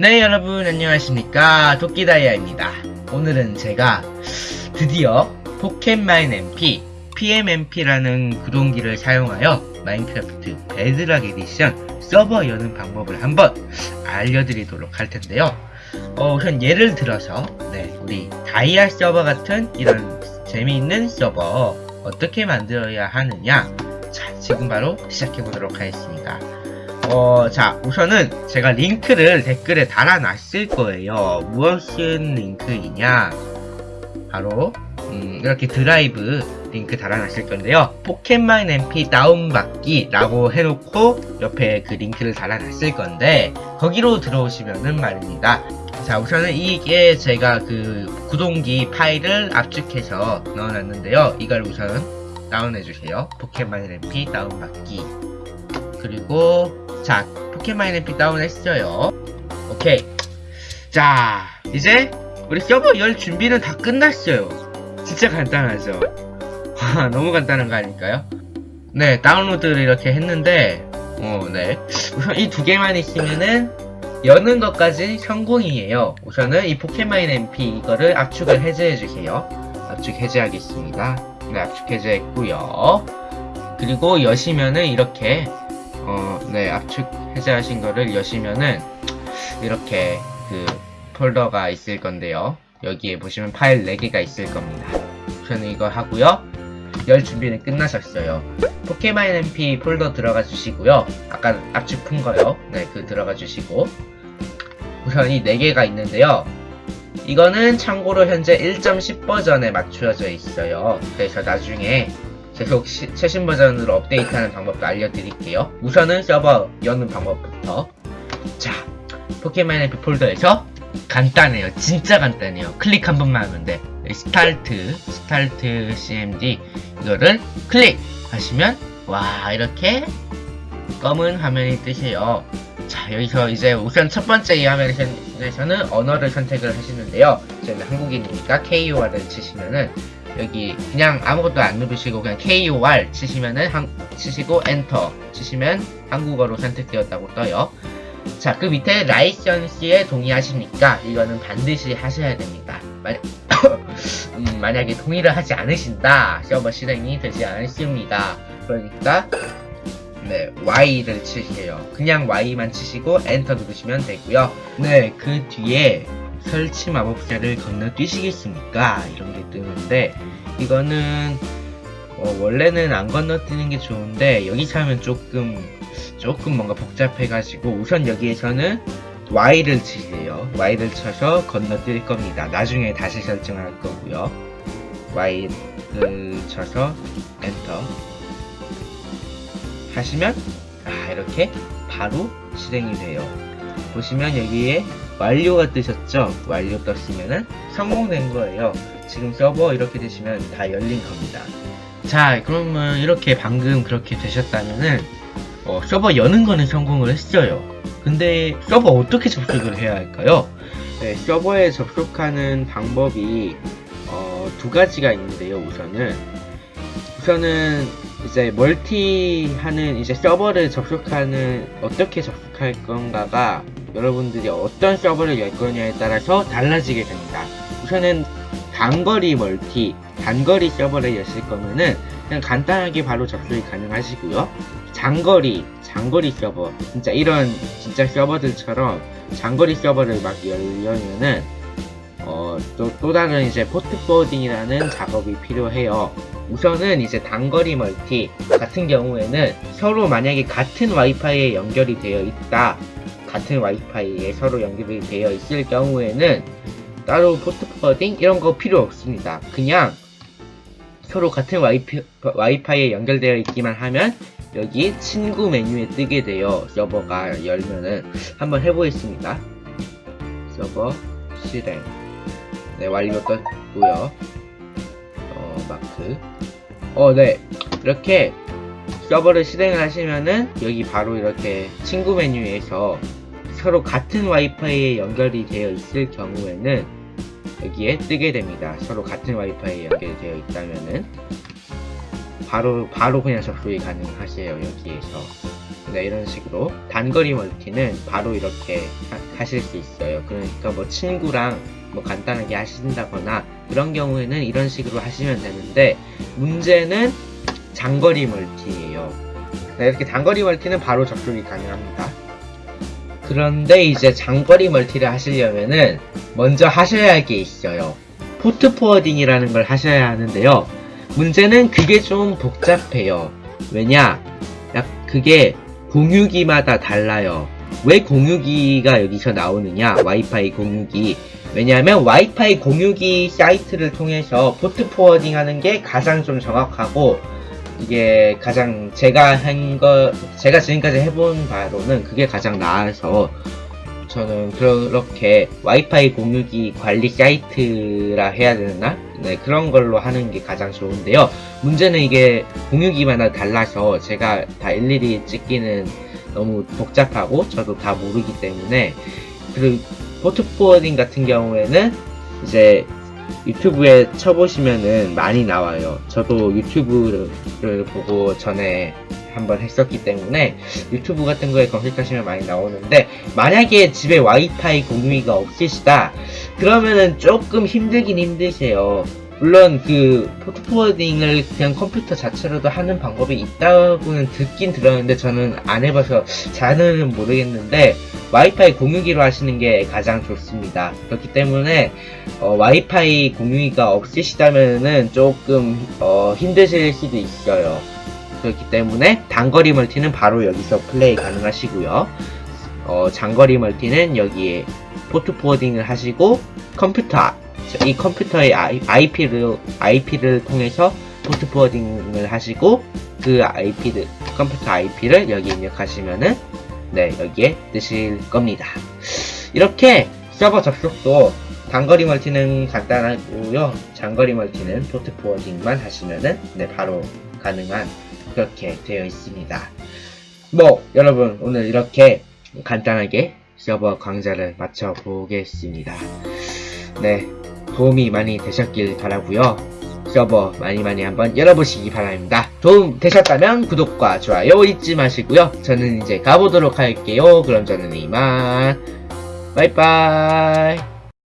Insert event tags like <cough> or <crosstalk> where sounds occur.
네 여러분 안녕하십니까? 도끼다이아입니다. 오늘은 제가 드디어 PocketMine MP PMMP라는 구동기를 사용하여 Minecraft Bedrock Edition 서버 여는 방법을 한번 알려드리도록 할 텐데요. 어, 우선 예를 들어서 네 우리 다이아 서버 같은 이런 재미있는 서버 어떻게 만들어야 하느냐. 자 지금 바로 시작해보도록 하겠습니다 어, 자, 우선은 제가 링크를 댓글에 달아놨을 거예요. 무엇인 링크이냐? 바로, 음, 이렇게 드라이브 링크 달아놨을 건데요. PocketMine MP 다운받기라고 해놓고 옆에 그 링크를 달아놨을 건데, 거기로 들어오시면은 말입니다. 자, 우선은 이게 제가 그 구동기 파일을 압축해서 넣어놨는데요. 이걸 우선 다운해주세요. PocketMine MP 다운받기. 그리고 자 PocketMine MP 다운했어요. 오케이. 자 이제 우리 서버 열 준비는 다 끝났어요. 진짜 간단하죠? 와 <laughs> 너무 간단한 거 아닐까요? 네 다운로드를 이렇게 했는데 어네. 우선 이 두 개만 있으면은 여는 것까지 성공이에요. 우선은 이 PocketMine MP 이거를 압축을 해제해 주세요. 압축 해제하겠습니다. 네 압축 해제했고요. 그리고 여시면은 이렇게 어, 네, 압축 해제하신 거를 여시면은 이렇게 그 폴더가 있을 건데요. 여기에 보시면 파일 4개가 있을 겁니다. 우선 이거 하고요. 열 준비는 끝나셨어요. 포켓마인 MP 폴더 들어가 주시고요. 아까 압축 푼 거요. 네, 그 들어가 주시고 우선 이 4개가 있는데요. 이거는 참고로 현재 1.10 버전에 맞추어져 있어요. 그래서 나중에 계속 시, 최신 버전으로 업데이트하는 방법도 알려드릴게요. 우선은 서버 여는 방법부터 자, PocketMine MP 폴더에서 간단해요. 진짜 간단해요. 클릭 한 번만 하면 돼. start, start CMD 이거를 클릭하시면 와 이렇게 검은 화면이 뜨세요. 자 여기서 이제 우선 첫 번째 이 화면에서는 언어를 선택을 하시는데요. 저는 한국인이니까 KOR을 치시면은 여기 그냥 아무것도 안 누르시고 그냥 KOR 치시면은 한, 치시고 엔터 치시면 한국어로 선택되었다고 떠요. 자, 그 밑에 라이선스에 동의하십니까? 이거는 반드시 하셔야 됩니다. 만, <coughs> 음, 만약에 동의를 하지 않으신다, 서버 실행이 되지 않습니다. 그러니까 네, Y를 치세요. 그냥 Y만 치시고 엔터 누르시면 되고요. 네, 그 뒤에 설치 마법사를 건너뛰시겠습니까? 이런 게 뜨는데 이거는 어, 원래는 안 건너뛰는 게 좋은데 여기서 하면 조금 조금 뭔가 복잡해가지고 우선 여기에서는 Y를 치세요. Y를 쳐서 건너뛸 겁니다. 나중에 다시 설정할 거고요. Y를 쳐서 엔터 하시면 아 이렇게 바로 실행이 돼요. 보시면 여기에 완료가 뜨셨죠? 완료 떴으면은 성공된 거예요. 지금 서버 이렇게 되시면 다 열린 겁니다. 자, 그러면 이렇게 방금 그렇게 되셨다면은 어, 서버 여는 거는 성공을 했어요. 근데 서버 어떻게 접속을 해야 할까요? 네, 서버에 접속하는 방법이 어, 두 가지가 있는데요. 우선은 우선은 이제 멀티 하는 이제 서버를 접속하는 어떻게 접속할 건가가 여러분들이 어떤 서버를 열 거냐에 따라서 달라지게 됩니다. 우선은 단거리 멀티, 단거리 서버를 여실 거면은 그냥 간단하게 바로 접속이 가능하시고요. 장거리, 장거리 서버, 진짜 이런 진짜 서버들처럼 장거리 서버를 막 열려면은 어, 또, 또 다른 이제 port forwarding이라는 작업이 필요해요. 우선은 이제 단거리 멀티 같은 경우에는 서로 만약에 같은 와이파이에 연결이 되어 있다. 같은 와이파이에 서로 연결이 되어 있을 경우에는 따로 port forwarding 이런 거 필요 없습니다. 그냥 서로 같은 와이피, 와이파이에 연결되어 있기만 하면 여기 친구 메뉴에 뜨게 돼요. 서버가 열면은 한번 해보겠습니다. 서버 실행 네 완료 떴고요. 어 마크 어네 이렇게 서버를 실행을 하시면은 여기 바로 이렇게 친구 메뉴에서 서로 같은 와이파이에 연결이 되어 있을 경우에는 여기에 뜨게 됩니다. 서로 같은 와이파이에 연결되어 있다면은 바로 바로 그냥 접속이 가능하세요 여기에서 네, 이런 식으로 단거리 멀티는 바로 이렇게 하, 실수 있어요. 그러니까 뭐 친구랑 뭐 간단하게 하신다거나 그런 경우에는 이런 식으로 하시면 되는데 문제는 장거리 멀티예요. 네, 이렇게 단거리 멀티는 바로 접속이 가능합니다. 그런데 이제 장거리 멀티를 하시려면은 먼저 하셔야 할 게 있어요. port forwarding이라는 걸 하셔야 하는데요. 문제는 그게 좀 복잡해요. 왜냐? 약 그게 공유기마다 달라요. 왜 공유기가 여기서 나오느냐? 와이파이 공유기. 왜냐하면 와이파이 공유기 사이트를 통해서 port forwarding 하는 게 가장 좀 정확하고 이게 가장 제가 한 거, 제가 지금까지 해본 바로는 그게 가장 나아서 저는 그렇게 와이파이 공유기 관리 사이트라 해야 되나? 네, 그런 걸로 하는 게 가장 좋은데요. 문제는 이게 공유기마다 달라서 제가 다 일일이 찍기는 너무 복잡하고 저도 다 모르기 때문에 그리고 port forwarding 같은 경우에는 이제 유튜브에 쳐보시면은 많이 나와요. 저도 유튜브를 보고 전에 한번 했었기 때문에 유튜브 같은 거에 검색하시면 많이 나오는데 만약에 집에 와이파이 공유기가 없으시다 그러면은 조금 힘들긴 힘드세요. 물론 그 포트 포워딩을 그냥 컴퓨터 자체로도 하는 방법이 있다고는 듣긴 들었는데 저는 안 해봐서 잘은 모르겠는데 와이파이 공유기로 하시는 게 가장 좋습니다. 그렇기 때문에 어, 와이파이 공유기가 없으시다면은 조금 어, 힘드실 수도 있어요. 그렇기 때문에 단거리 멀티는 바로 여기서 플레이 가능하시고요. 어, 장거리 멀티는 여기에 port forwarding을 하시고 컴퓨터 이 컴퓨터의 IP를 IP를 통해서 port forwarding을 하시고 그 IP를 컴퓨터 IP를 여기 입력하시면은 네 여기에 뜨실 겁니다. 이렇게 서버 접속도 단거리 멀티는 간단하고요. 장거리 멀티는 port forwarding만 하시면은 네 바로 가능한 그렇게 되어 있습니다. 뭐 여러분 오늘 이렇게 간단하게 서버 강좌를 마쳐 보겠습니다. 네 도움이 많이 되셨길 바라고요. 서버 많이 많이 한번 열어보시기 바랍니다. 도움 되셨다면 구독과 좋아요 잊지 마시고요. 저는 이제 가보도록 할게요. 그럼 저는 이만 빠이빠이